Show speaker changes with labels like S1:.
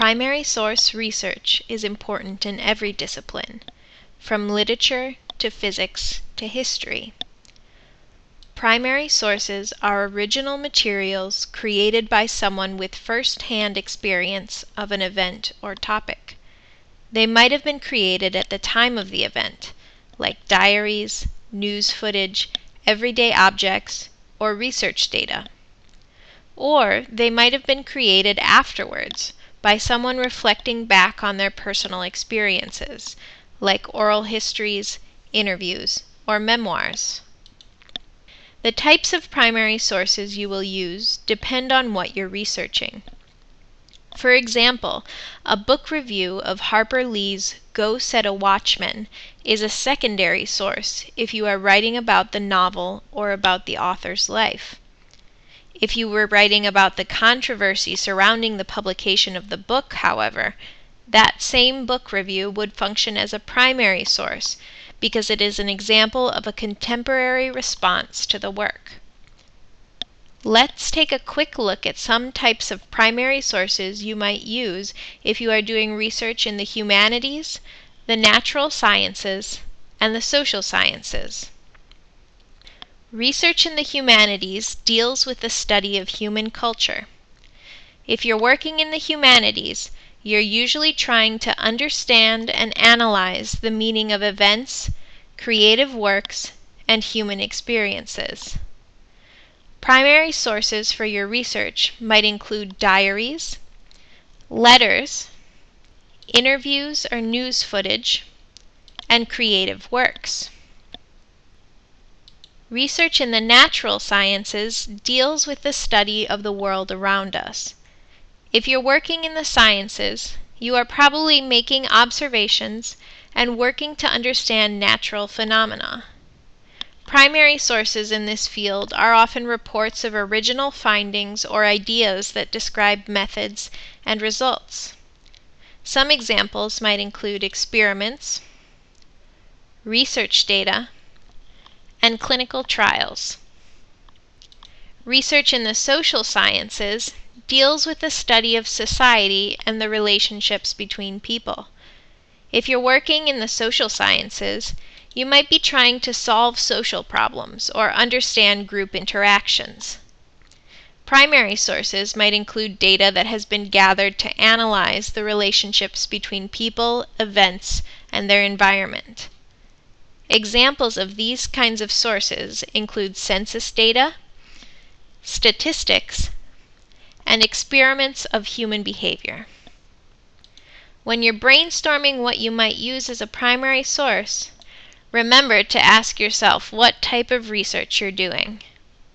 S1: Primary source research is important in every discipline, from literature to physics to history. Primary sources are original materials created by someone with first hand experience of an event or topic. They might have been created at the time of the event, like diaries, news footage, everyday objects, or research data. Or they might have been created afterwards by someone reflecting back on their personal experiences, like oral histories, interviews, or memoirs. The types of primary sources you will use depend on what you're researching. For example, a book review of Harper Lee's Go Set a Watchman is a secondary source if you are writing about the novel or about the author's life. If you were writing about the controversy surrounding the publication of the book, however, that same book review would function as a primary source because it is an example of a contemporary response to the work. Let's take a quick look at some types of primary sources you might use if you are doing research in the humanities, the natural sciences, and the social sciences. Research in the humanities deals with the study of human culture. If you're working in the humanities, you're usually trying to understand and analyze the meaning of events, creative works, and human experiences. Primary sources for your research might include diaries, letters, interviews or news footage, and creative works. Research in the natural sciences deals with the study of the world around us. If you're working in the sciences, you are probably making observations and working to understand natural phenomena. Primary sources in this field are often reports of original findings or ideas that describe methods and results. Some examples might include experiments, research data, and clinical trials. Research in the social sciences deals with the study of society and the relationships between people. If you're working in the social sciences, you might be trying to solve social problems or understand group interactions. Primary sources might include data that has been gathered to analyze the relationships between people, events, and their environment. Examples of these kinds of sources include census data, statistics, and experiments of human behavior. When you're brainstorming what you might use as a primary source, remember to ask yourself what type of research you're doing.